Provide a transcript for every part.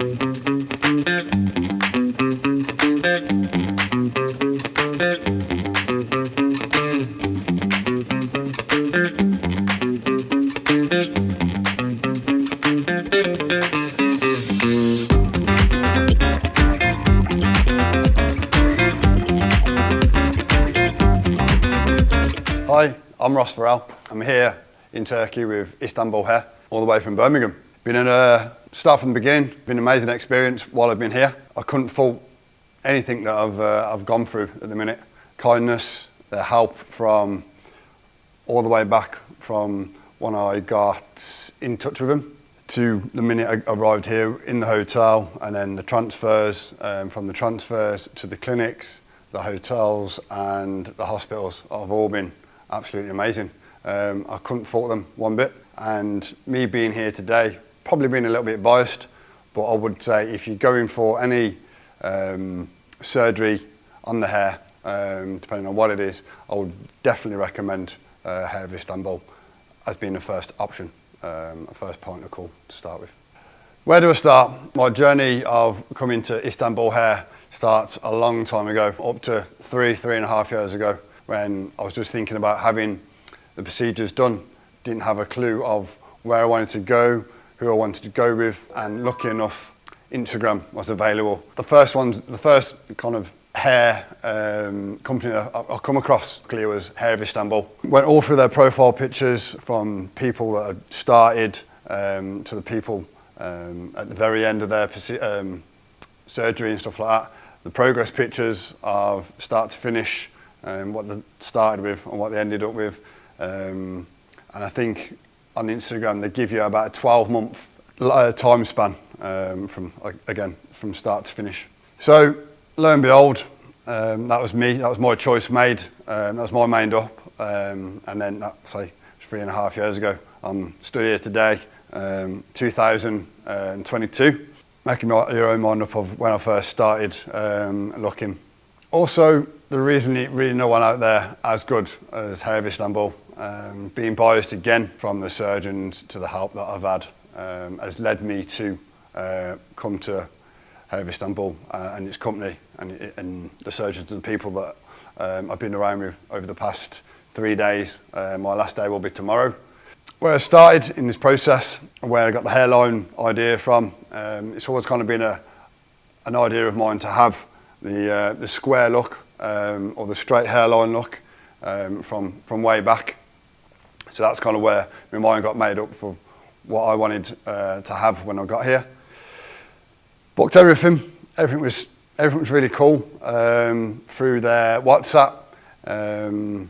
Hi, I'm Ross Farrell. I'm here in Turkey with Istanbul Hair, all the way from Birmingham. Been in a start from the beginning, been an amazing experience while I've been here. I couldn't fault anything that I've, uh, I've gone through at the minute. Kindness, the help from all the way back from when I got in touch with him to the minute I arrived here in the hotel and then the transfers, um, from the transfers to the clinics, the hotels and the hospitals have all been absolutely amazing. Um, I couldn't fault them one bit and me being here today, probably being a little bit biased, but I would say if you're going for any um, surgery on the hair, um, depending on what it is, I would definitely recommend uh, Hair of Istanbul as being the first option, um, a first point of call to start with. Where do I start? My journey of coming to Istanbul Hair starts a long time ago, up to three, three and a half years ago, when I was just thinking about having the procedures done. Didn't have a clue of where I wanted to go, who I wanted to go with and lucky enough Instagram was available. The first ones, the first kind of hair um, company I, I come across clearly was Hair of Istanbul. Went all through their profile pictures from people that had started um, to the people um, at the very end of their um, surgery and stuff like that. The progress pictures of start to finish, um, what they started with and what they ended up with. Um, and I think on Instagram they give you about a 12 month uh, time span um, from, again, from start to finish. So lo and behold, um, that was me, that was my choice made, um, that was my mind up. Um, and then, that, say, three and a half years ago, I'm stood here today, um, 2022, making my, your own mind up of when I first started um, looking. Also, there isn't really no one out there as good as Hair of Istanbul. um, being biased again from the surgeons to the help that I've had um, has led me to uh, come to Hair Istanbul uh, and its company and, and the surgeons and the people that um, I've been around with over the past three days. Uh, my last day will be tomorrow. Where I started in this process, where I got the hairline idea from, um, it's always kind of been a, an idea of mine to have the, uh, the square look um, or the straight hairline look um, from, from way back. So that's kind of where my mind got made up for what I wanted uh, to have when I got here. Booked everything. Everything was everything was really cool um, through their WhatsApp, um,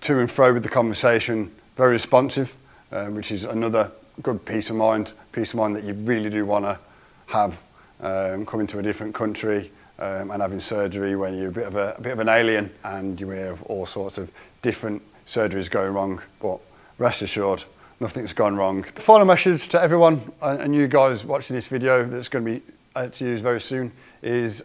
to and fro with the conversation, very responsive, uh, which is another good peace of mind, peace of mind that you really do want to have um, coming to a different country um, and having surgery when you're a bit of a, a bit of an alien and you hear of all sorts of different surgeries going wrong, but rest assured, nothing's gone wrong. Final message to everyone and you guys watching this video that's going to be uh, to use very soon is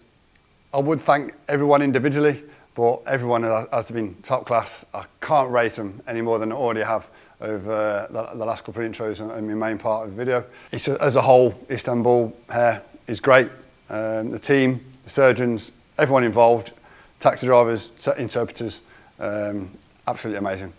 I would thank everyone individually, but everyone has been top class. I can't rate them any more than I already have over the, last couple of intros and my main part of the video. It's a, as a whole, Istanbul Hair is great. Um, the team, the surgeons, everyone involved, taxi drivers, interpreters, um, absolutely amazing.